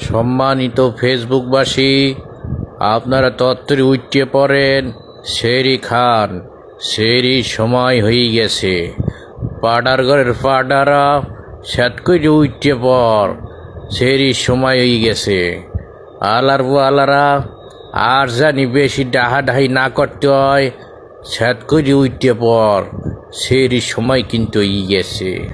সম্মানিত ফেসবুকবাসী, আপনারা তত্ত্বরে উঠতে পড়েন সেরি খান সেরি সময় হয়ে গেছে। পাডার ঘরের পাডারা স্যাত করে উঠতে পর সেরি সময় হয়ে গেছে। আলার আলারা, আর জানি বেশি ডাহাডাহি না করতে হয় স্যাত করে উঠতে পর সেরি সময় কিন্তু হয়ে গেছে।